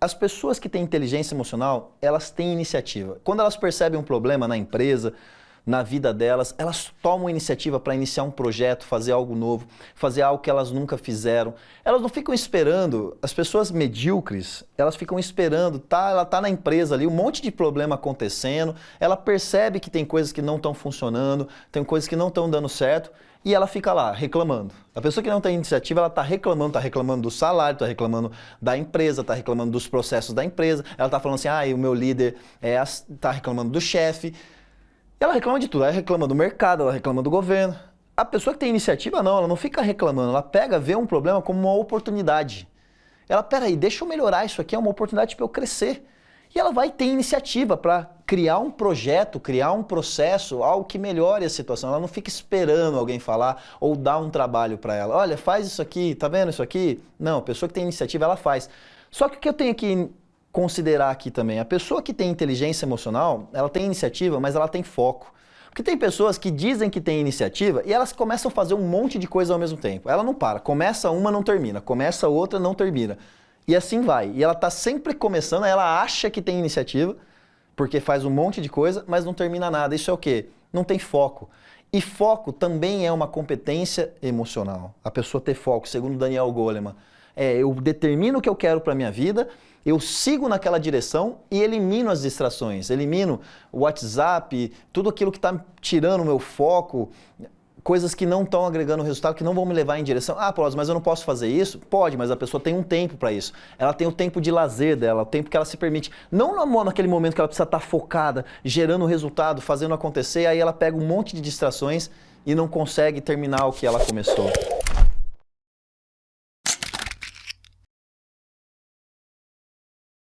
As pessoas que têm inteligência emocional, elas têm iniciativa. Quando elas percebem um problema na empresa, na vida delas, elas tomam iniciativa para iniciar um projeto, fazer algo novo, fazer algo que elas nunca fizeram. Elas não ficam esperando, as pessoas medíocres, elas ficam esperando, tá, ela está na empresa ali, um monte de problema acontecendo, ela percebe que tem coisas que não estão funcionando, tem coisas que não estão dando certo, e ela fica lá reclamando. A pessoa que não tem iniciativa, ela está reclamando, está reclamando do salário, está reclamando da empresa, está reclamando dos processos da empresa, ela está falando assim, ah, o meu líder está é, reclamando do chefe, ela reclama de tudo, ela reclama do mercado, ela reclama do governo. A pessoa que tem iniciativa, não, ela não fica reclamando, ela pega, vê um problema como uma oportunidade. Ela, peraí, deixa eu melhorar isso aqui, é uma oportunidade para eu crescer. E ela vai ter iniciativa para criar um projeto, criar um processo, algo que melhore a situação. Ela não fica esperando alguém falar ou dar um trabalho para ela. Olha, faz isso aqui, tá vendo isso aqui? Não, a pessoa que tem iniciativa, ela faz. Só que o que eu tenho que considerar aqui também. A pessoa que tem inteligência emocional, ela tem iniciativa, mas ela tem foco. Porque tem pessoas que dizem que tem iniciativa e elas começam a fazer um monte de coisa ao mesmo tempo. Ela não para. Começa uma, não termina. Começa outra, não termina. E assim vai. E ela está sempre começando, ela acha que tem iniciativa, porque faz um monte de coisa, mas não termina nada. Isso é o quê? Não tem foco. E foco também é uma competência emocional. A pessoa ter foco, segundo Daniel Goleman. É, eu determino o que eu quero para minha vida eu sigo naquela direção e elimino as distrações, elimino o WhatsApp, tudo aquilo que está tirando o meu foco, coisas que não estão agregando resultado, que não vão me levar em direção. Ah, Paulo, mas eu não posso fazer isso? Pode, mas a pessoa tem um tempo para isso. Ela tem o tempo de lazer dela, o tempo que ela se permite. Não naquele momento que ela precisa estar tá focada, gerando resultado, fazendo acontecer, aí ela pega um monte de distrações e não consegue terminar o que ela começou.